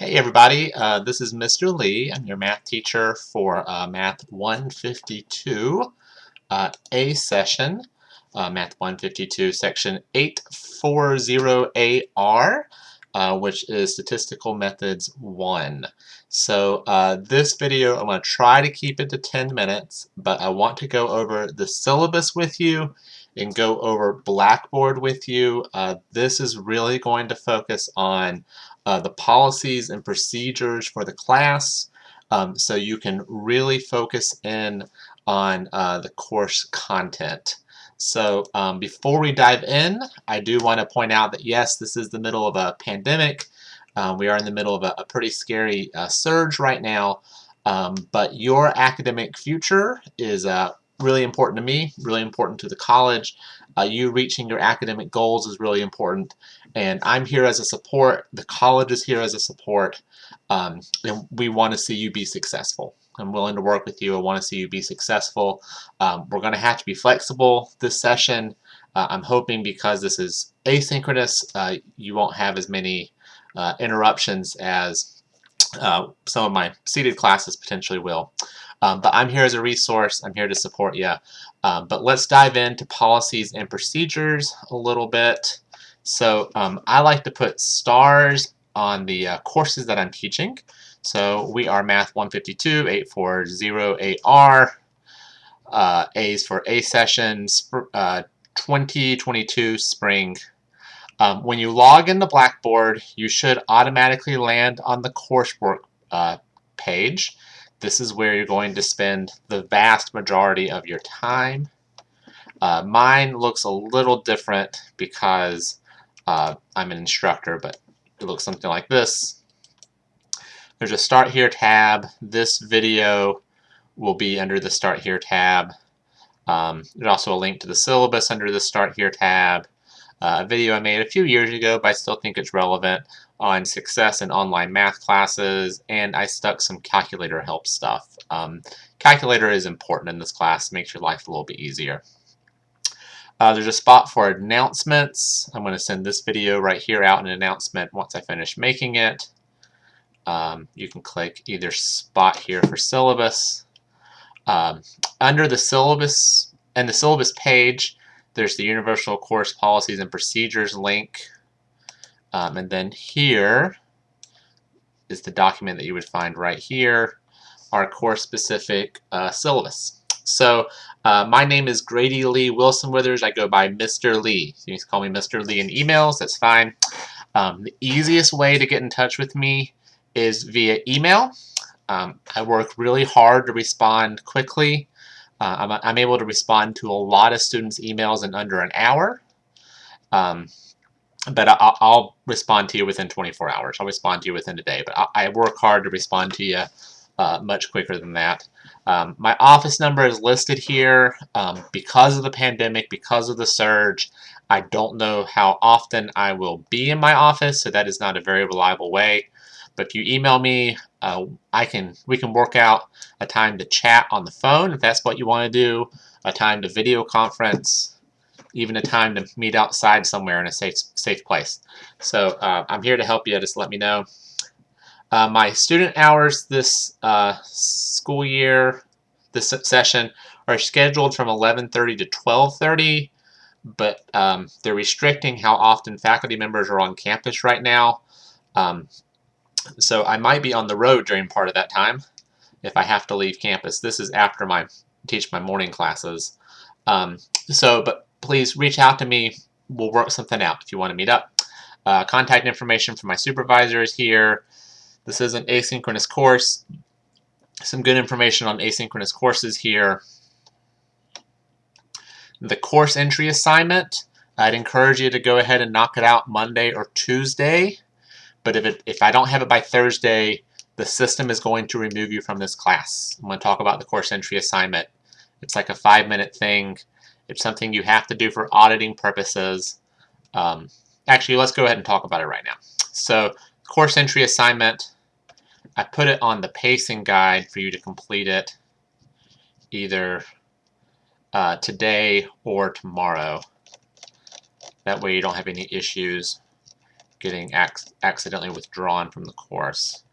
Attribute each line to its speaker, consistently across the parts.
Speaker 1: Hey everybody, uh, this is Mr. Lee. I'm your math teacher for uh, Math 152 uh, A session, uh, Math 152 section 840AR, uh, which is Statistical Methods 1. So uh, this video, I'm going to try to keep it to 10 minutes, but I want to go over the syllabus with you and go over Blackboard with you. this is really going to focus on uh, the policies and procedures for the class um, so you can really focus in on uh, the course content. So um, before we dive in, I do want to point out that yes, this is the middle of a pandemic. Um, we are in the middle of a, a pretty scary uh, surge right now, um, but your academic future is uh, really important to me, really important to the college. Uh, you reaching your academic goals is really important. And I'm here as a support. The college is here as a support. Um, and we want to see you be successful. I'm willing to work with you. I want to see you be successful. Um, we're going to have to be flexible this session. Uh, I'm hoping because this is asynchronous, uh, you won't have as many uh, interruptions as uh, some of my seated classes potentially will. Um, but I'm here as a resource. I'm here to support you. Um, but let's dive into policies and procedures a little bit. So um, I like to put stars on the uh, courses that I'm teaching. So we are Math 152, 840AR, uh, A's for A session, uh, 2022 spring. Um, when you log into Blackboard, you should automatically land on the coursework uh, page. This is where you're going to spend the vast majority of your time. Uh, mine looks a little different because uh, I'm an instructor, but it looks something like this. There's a Start Here tab. This video will be under the Start Here tab. Um, there's also a link to the syllabus under the Start Here tab. Uh, a video I made a few years ago, but I still think it's relevant on success in online math classes, and I stuck some calculator help stuff. Um, calculator is important in this class, makes your life a little bit easier. Uh, there's a spot for announcements. I'm going to send this video right here out in an announcement once I finish making it. Um, you can click either spot here for syllabus. Um, under the syllabus and the syllabus page, there's the Universal Course Policies and Procedures link. Um, and then here is the document that you would find right here, our course-specific uh, syllabus. So uh, my name is Grady Lee Wilson Withers. I go by Mr. Lee. You can call me Mr. Lee in emails. That's fine. Um, the easiest way to get in touch with me is via email. Um, I work really hard to respond quickly. Uh, I'm, I'm, able to respond to a lot of students' emails in under an hour. Um, but I'll, I'll, respond to you within 24 hours. I'll respond to you within a day, but I, I work hard to respond to you uh, much quicker than that. Um, my office number is listed here um, because of the pandemic, because of the surge. I don't know how often I will be in my office, so that is not a very reliable way. But if you email me, uh, I can we can work out a time to chat on the phone if that's what you want to do, a time to video conference, even a time to meet outside somewhere in a safe safe place. So uh, I'm here to help you. Just let me know. Uh, my student hours this uh, school year, this session, are scheduled from 11:30 to 12:30, but um, they're restricting how often faculty members are on campus right now. Um, so I might be on the road during part of that time if I have to leave campus. This is after my teach my morning classes. Um, so, but please reach out to me. We'll work something out if you want to meet up. Uh, contact information for my supervisor is here. This is an asynchronous course. Some good information on asynchronous courses here. The course entry assignment, I'd encourage you to go ahead and knock it out Monday or Tuesday. But if, it, if I don't have it by Thursday, the system is going to remove you from this class. I'm going to talk about the course entry assignment. It's like a five minute thing. It's something you have to do for auditing purposes. Um, actually, let's go ahead and talk about it right now. So course entry assignment, I put it on the pacing guide for you to complete it either uh, today or tomorrow. That way you don't have any issues getting ac accidentally withdrawn from the course.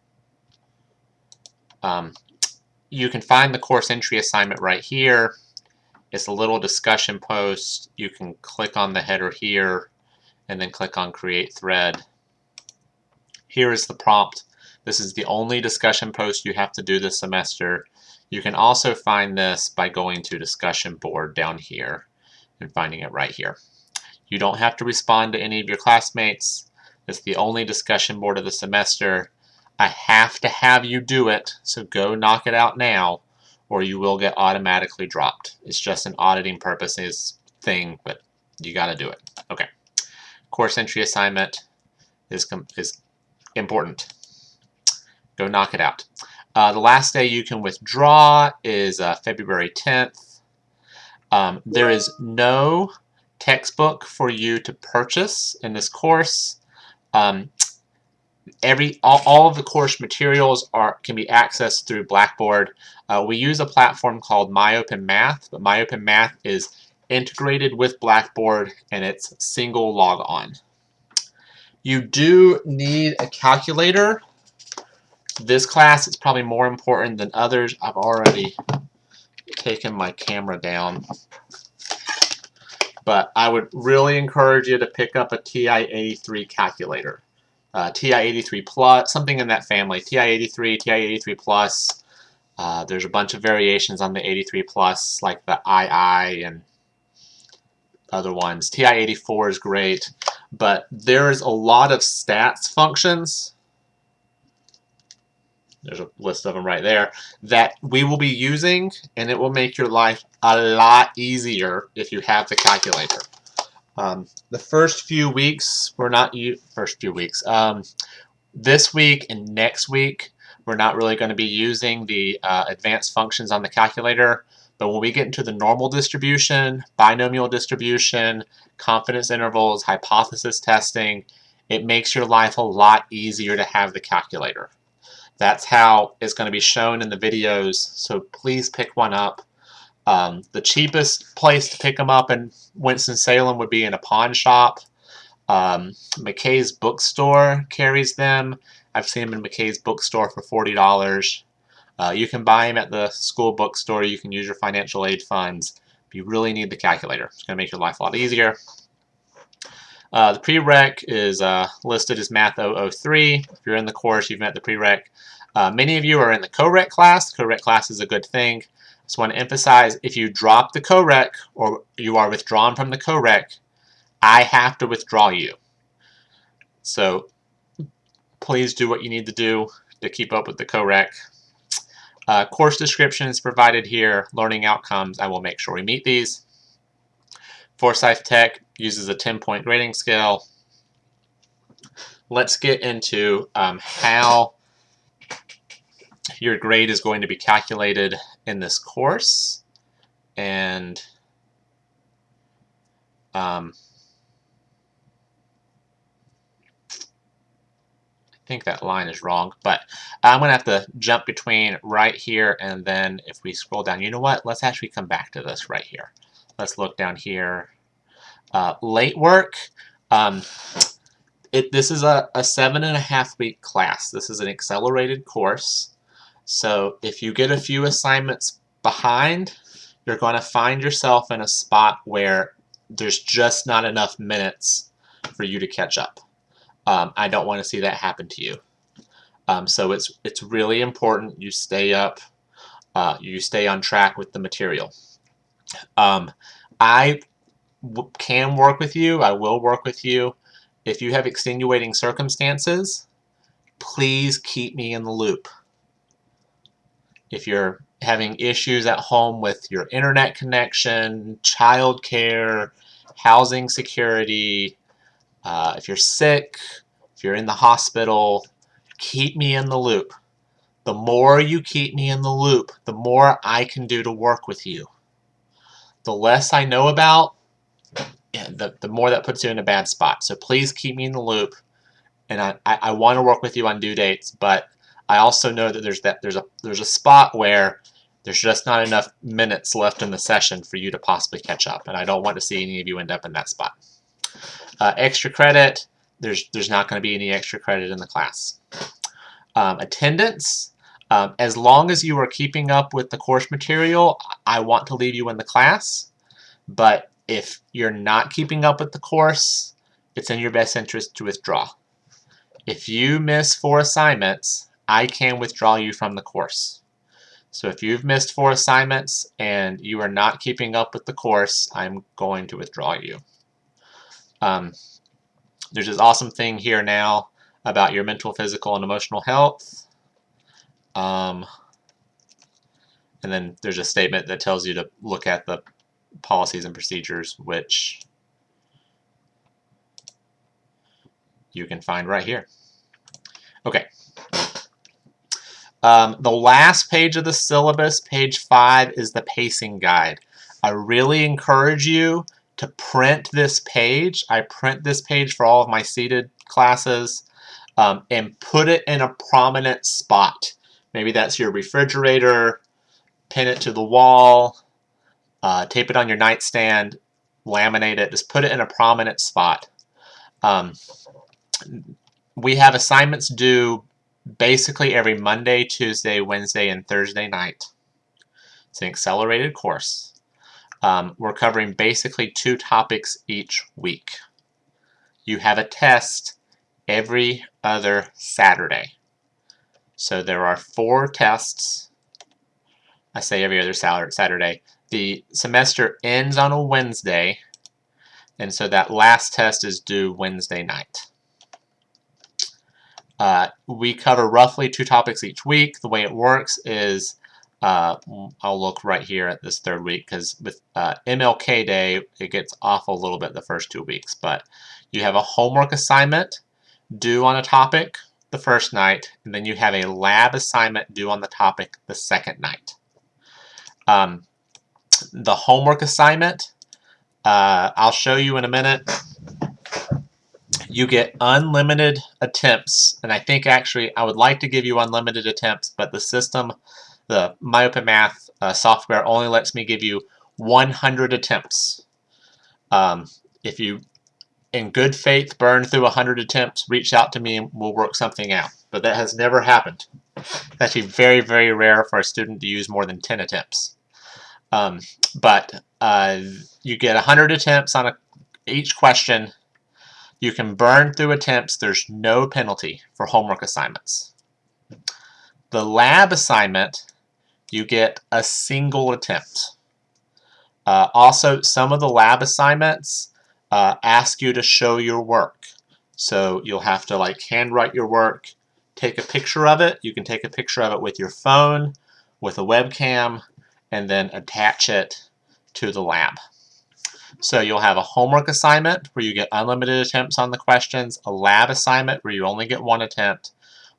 Speaker 1: Um, you can find the course entry assignment right here. It's a little discussion post. You can click on the header here and then click on create thread. Here is the prompt. This is the only discussion post you have to do this semester. You can also find this by going to discussion board down here and finding it right here. You don't have to respond to any of your classmates. It's the only discussion board of the semester. I have to have you do it, so go knock it out now or you will get automatically dropped. It's just an auditing purposes thing, but you got to do it. Okay. Course entry assignment is, is important. Go knock it out. Uh, the last day you can withdraw is uh, February 10th. Um, there is no textbook for you to purchase in this course. Um, every all, all of the course materials are can be accessed through Blackboard. Uh, we use a platform called MyOpenMath, but MyOpenMath is integrated with Blackboard and it's single log on. You do need a calculator. This class is probably more important than others. I've already taken my camera down. But I would really encourage you to pick up a TI-83 calculator uh, TI-83 Plus, something in that family. TI-83, TI-83 Plus. Uh, there's a bunch of variations on the 83 Plus, like the II and other ones. TI-84 is great, but there's a lot of stats functions. There's a list of them right there that we will be using, and it will make your life a lot easier if you have the calculator. Um, the first few weeks, we're not first few weeks. Um, this week and next week, we're not really going to be using the uh, advanced functions on the calculator. But when we get into the normal distribution, binomial distribution, confidence intervals, hypothesis testing, it makes your life a lot easier to have the calculator. That's how it's going to be shown in the videos, so please pick one up. Um, the cheapest place to pick them up in Winston-Salem would be in a pawn shop. Um, McKay's bookstore carries them. I've seen them in McKay's bookstore for $40. Uh, you can buy them at the school bookstore. You can use your financial aid funds. But you really need the calculator. It's going to make your life a lot easier. Uh, the prereq is uh, listed as Math 003. If you're in the course, you've met the prereq. Uh, many of you are in the co-req class. The co-req class is a good thing. Just want to emphasize, if you drop the co-req or you are withdrawn from the co-req, I have to withdraw you. So please do what you need to do to keep up with the co-req. Uh, course description is provided here. Learning outcomes, I will make sure we meet these. Forsyth Tech uses a 10-point grading scale. Let's get into um, how your grade is going to be calculated in this course. And um, I think that line is wrong, but I'm going to have to jump between right here and then if we scroll down, you know what? Let's actually come back to this right here. Let's look down here. Uh, late work. Um, it, this is a, a seven and a half week class. This is an accelerated course. So if you get a few assignments behind, you're going to find yourself in a spot where there's just not enough minutes for you to catch up. Um, I don't want to see that happen to you. Um, so it's it's really important you stay up, uh, you stay on track with the material. Um, I can work with you. I will work with you. If you have extenuating circumstances, please keep me in the loop if you're having issues at home with your internet connection, childcare, housing security, uh, if you're sick, if you're in the hospital, keep me in the loop. The more you keep me in the loop, the more I can do to work with you. The less I know about, the, the more that puts you in a bad spot. So please keep me in the loop. And I, I, I want to work with you on due dates, but I also know that there's that there's a there's a spot where there's just not enough minutes left in the session for you to possibly catch up, and I don't want to see any of you end up in that spot. Uh, extra credit, there's, there's not going to be any extra credit in the class. Um, attendance, um, as long as you are keeping up with the course material, I want to leave you in the class. But if you're not keeping up with the course, it's in your best interest to withdraw. If you miss four assignments, I can withdraw you from the course. So if you've missed four assignments and you are not keeping up with the course, I'm going to withdraw you. Um, there's this awesome thing here now about your mental, physical, and emotional health. Um, and then there's a statement that tells you to look at the policies and procedures, which you can find right here. Okay. Um, the last page of the syllabus, page 5, is the pacing guide. I really encourage you to print this page. I print this page for all of my seated classes um, and put it in a prominent spot. Maybe that's your refrigerator, pin it to the wall, uh, tape it on your nightstand, laminate it, just put it in a prominent spot. Um, we have assignments due basically every Monday, Tuesday, Wednesday, and Thursday night. It's an accelerated course. Um, we're covering basically two topics each week. You have a test every other Saturday. So there are four tests. I say every other Saturday. The semester ends on a Wednesday, and so that last test is due Wednesday night. Uh, we cover roughly two topics each week. The way it works is, uh, I'll look right here at this third week because with uh, MLK Day, it gets off a little bit the first two weeks. But you have a homework assignment due on a topic the first night, and then you have a lab assignment due on the topic the second night. Um, the homework assignment, uh, I'll show you in a minute. You get unlimited attempts, and I think actually I would like to give you unlimited attempts, but the system, the MyOpenMath uh, software only lets me give you 100 attempts. Um, if you in good faith burn through 100 attempts, reach out to me and we'll work something out. But that has never happened. It's actually very, very rare for a student to use more than 10 attempts. Um, but uh, you get 100 attempts on a, each question. You can burn through attempts. There's no penalty for homework assignments. The lab assignment, you get a single attempt. Uh, also, some of the lab assignments, uh, ask you to show your work. So you'll have to like handwrite your work, take a picture of it. You can take a picture of it with your phone, with a webcam, and then attach it to the lab. So you'll have a homework assignment where you get unlimited attempts on the questions, a lab assignment where you only get one attempt,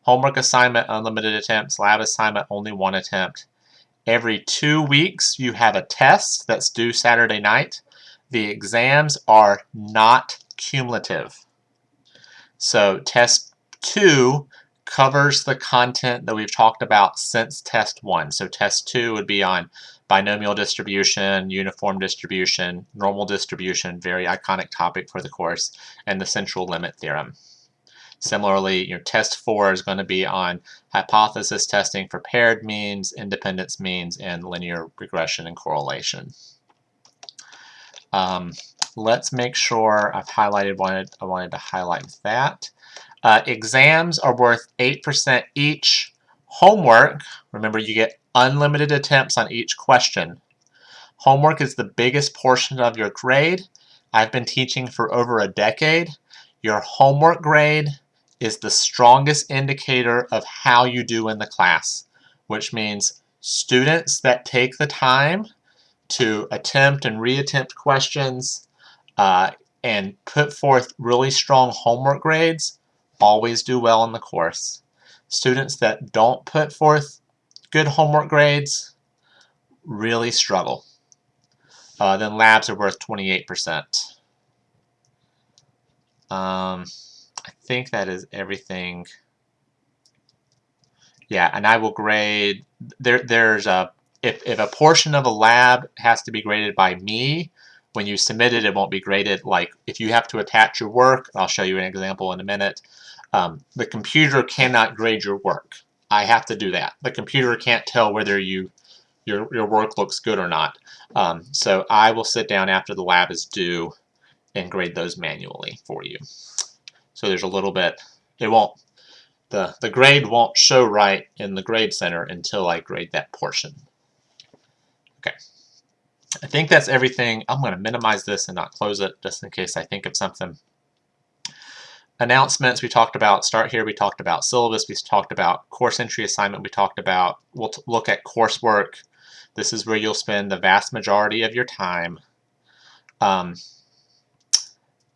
Speaker 1: homework assignment, unlimited attempts, lab assignment, only one attempt. Every two weeks you have a test that's due Saturday night the exams are not cumulative. So test 2 covers the content that we've talked about since test 1. So test 2 would be on binomial distribution, uniform distribution, normal distribution, very iconic topic for the course, and the central limit theorem. Similarly, your test 4 is going to be on hypothesis testing for paired means, independence means, and linear regression and correlation. Um, let's make sure I've highlighted wanted I wanted to highlight that. Uh, exams are worth 8% each. Homework, remember you get unlimited attempts on each question. Homework is the biggest portion of your grade. I've been teaching for over a decade. Your homework grade is the strongest indicator of how you do in the class, which means students that take the time to attempt and reattempt questions uh, and put forth really strong homework grades always do well in the course. Students that don't put forth good homework grades really struggle. Uh, then labs are worth 28%. Um, I think that is everything. Yeah, and I will grade, there, there's a if, if a portion of a lab has to be graded by me, when you submit it, it won't be graded. Like if you have to attach your work, I'll show you an example in a minute, um, the computer cannot grade your work. I have to do that. The computer can't tell whether you your, your work looks good or not. Um, so I will sit down after the lab is due and grade those manually for you. So there's a little bit, it won't, the, the grade won't show right in the grade center until I grade that portion. I think that's everything. I'm going to minimize this and not close it just in case I think of something. Announcements we talked about. Start here. We talked about syllabus. We talked about course entry assignment. We talked about, we'll look at coursework. This is where you'll spend the vast majority of your time. Um,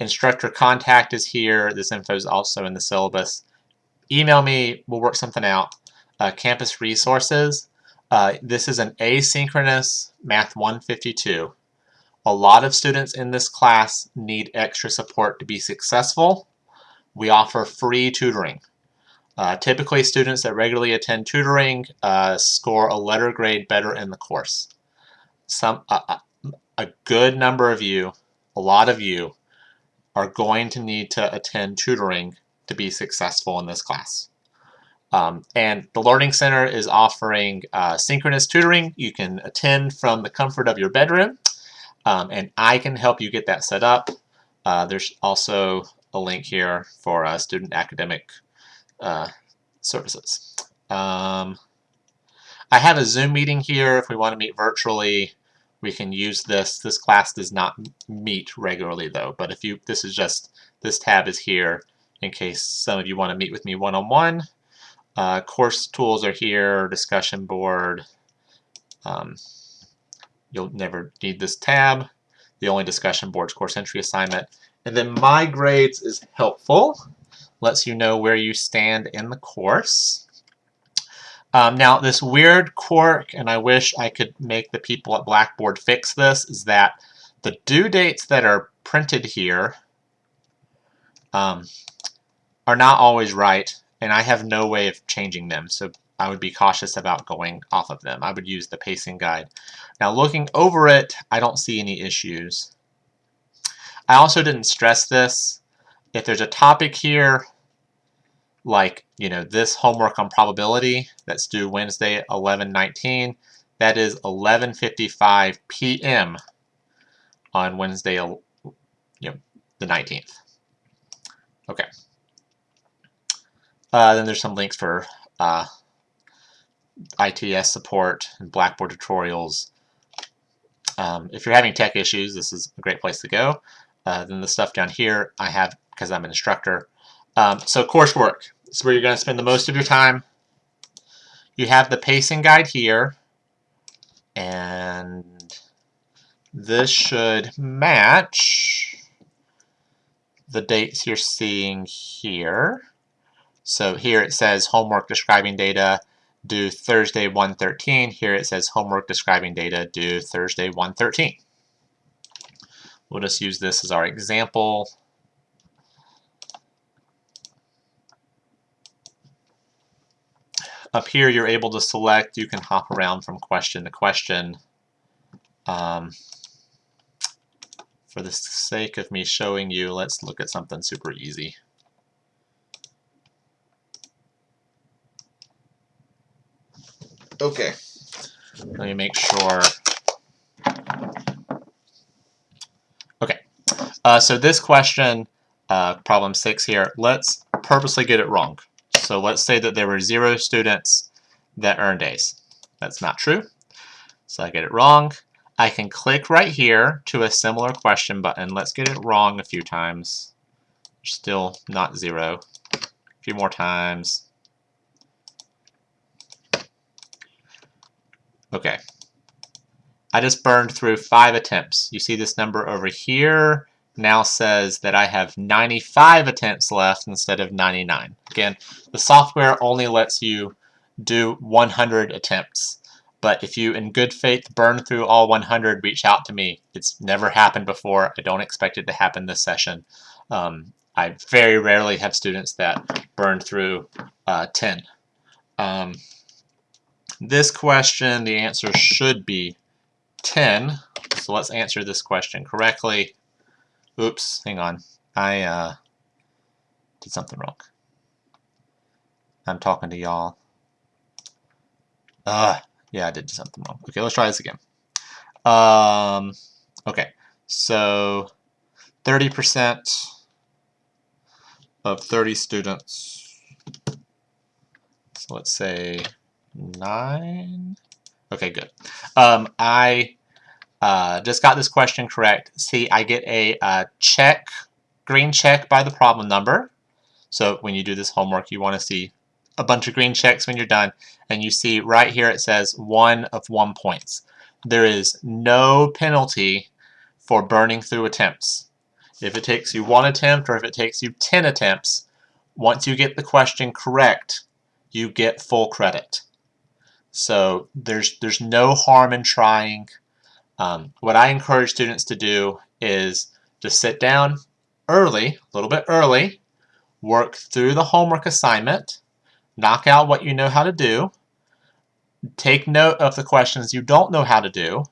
Speaker 1: instructor contact is here. This info is also in the syllabus. Email me. We'll work something out. Uh, campus resources. Uh, this is an asynchronous Math 152. A lot of students in this class need extra support to be successful. We offer free tutoring. Uh, typically, students that regularly attend tutoring uh, score a letter grade better in the course. Some, uh, a good number of you, a lot of you, are going to need to attend tutoring to be successful in this class. Um, and the Learning Center is offering uh, synchronous tutoring. You can attend from the comfort of your bedroom, um, and I can help you get that set up. Uh, there's also a link here for uh, student academic uh, services. Um, I have a Zoom meeting here. If we want to meet virtually, we can use this. This class does not meet regularly though, but if you, this is just, this tab is here in case some of you want to meet with me one-on-one. -on -one. Uh, course tools are here, discussion board. Um, you'll never need this tab. The only discussion board is course entry assignment. And then My Grades is helpful. Lets you know where you stand in the course. Um, now, this weird quirk, and I wish I could make the people at Blackboard fix this, is that the due dates that are printed here um, are not always right and I have no way of changing them, so I would be cautious about going off of them. I would use the pacing guide. Now looking over it, I don't see any issues. I also didn't stress this. If there's a topic here, like you know this homework on probability that's due Wednesday 11-19, that is 11:55 p.m. on Wednesday, you know, the 19th. Okay. Uh, then there's some links for uh, ITS support and Blackboard tutorials. Um, if you're having tech issues, this is a great place to go. Uh, then the stuff down here I have because I'm an instructor. Um, so coursework is where you're going to spend the most of your time. You have the pacing guide here, and this should match the dates you're seeing here. So here it says homework describing data due Thursday 113. Here it says homework describing data due Thursday 113. We'll just use this as our example. Up here you're able to select, you can hop around from question to question. Um, for the sake of me showing you, let's look at something super easy. Okay. Let me make sure. Okay. Uh, so this question, uh, problem six here, let's purposely get it wrong. So let's say that there were zero students that earned A's. That's not true. So I get it wrong. I can click right here to a similar question button. Let's get it wrong a few times. Still not zero. A few more times. Okay. I just burned through five attempts. You see this number over here now says that I have 95 attempts left instead of 99. Again, the software only lets you do 100 attempts. But if you, in good faith, burn through all 100, reach out to me. It's never happened before. I don't expect it to happen this session. Um, I very rarely have students that burn through uh, 10. Um, this question, the answer should be 10. So let's answer this question correctly. Oops, hang on. I uh, did something wrong. I'm talking to y'all. Uh, yeah, I did something wrong. Okay, let's try this again. Um, okay, so 30% of 30 students, so let's say 9. Okay, good. Um, I uh, just got this question correct. See, I get a uh, check, green check by the problem number. So when you do this homework, you want to see a bunch of green checks when you're done. And you see right here it says one of one points. There is no penalty for burning through attempts. If it takes you one attempt or if it takes you 10 attempts, once you get the question correct, you get full credit. So there's, there's no harm in trying. Um, what I encourage students to do is to sit down early, a little bit early, work through the homework assignment, knock out what you know how to do, take note of the questions you don't know how to do,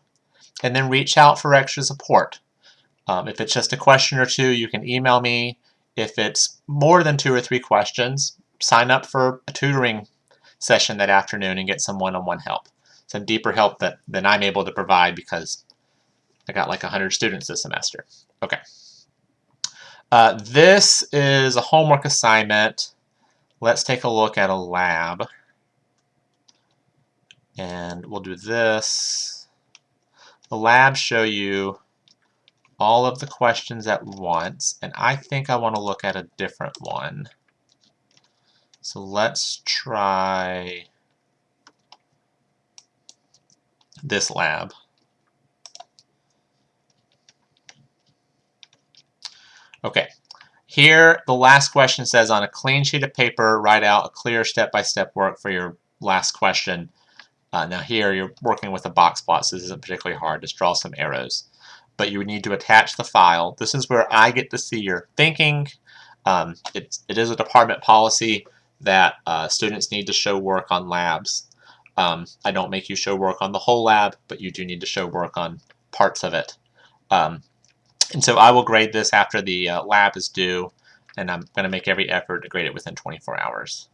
Speaker 1: and then reach out for extra support. Um, if it's just a question or two, you can email me. If it's more than two or three questions, sign up for a tutoring session that afternoon and get some one-on-one -on -one help. Some deeper help that than I'm able to provide because I got like 100 students this semester. Okay. Uh, this is a homework assignment. Let's take a look at a lab. And we'll do this. The labs show you all of the questions at once, and I think I want to look at a different one. So let's try this lab. Okay, here the last question says on a clean sheet of paper, write out a clear step-by-step -step work for your last question. Uh, now here you're working with a box plot, so this isn't particularly hard. Just draw some arrows. But you would need to attach the file. This is where I get to see your thinking. Um, it's, it is a department policy that uh, students need to show work on labs. Um, I don't make you show work on the whole lab, but you do need to show work on parts of it. Um, and so I will grade this after the uh, lab is due, and I'm going to make every effort to grade it within 24 hours.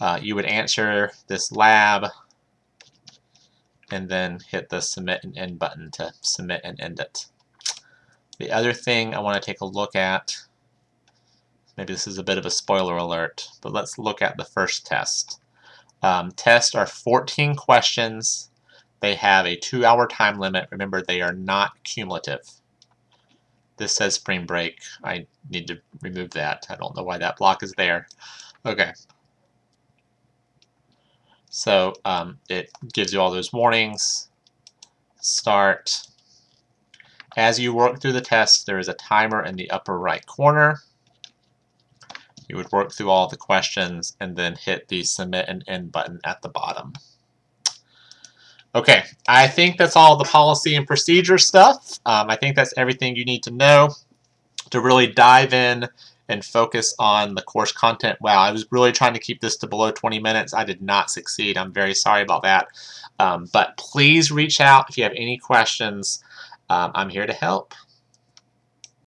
Speaker 1: Uh, you would answer this lab, and then hit the submit and end button to submit and end it. The other thing I want to take a look at Maybe this is a bit of a spoiler alert, but let's look at the first test. Um, tests are 14 questions. They have a two-hour time limit. Remember, they are not cumulative. This says spring break. I need to remove that. I don't know why that block is there. Okay. So um, it gives you all those warnings. Start. As you work through the test, there is a timer in the upper right corner. You would work through all the questions and then hit the submit and end button at the bottom. Okay, I think that's all the policy and procedure stuff. Um, I think that's everything you need to know to really dive in and focus on the course content. Wow, I was really trying to keep this to below 20 minutes. I did not succeed. I'm very sorry about that. Um, but please reach out if you have any questions. Um, I'm here to help.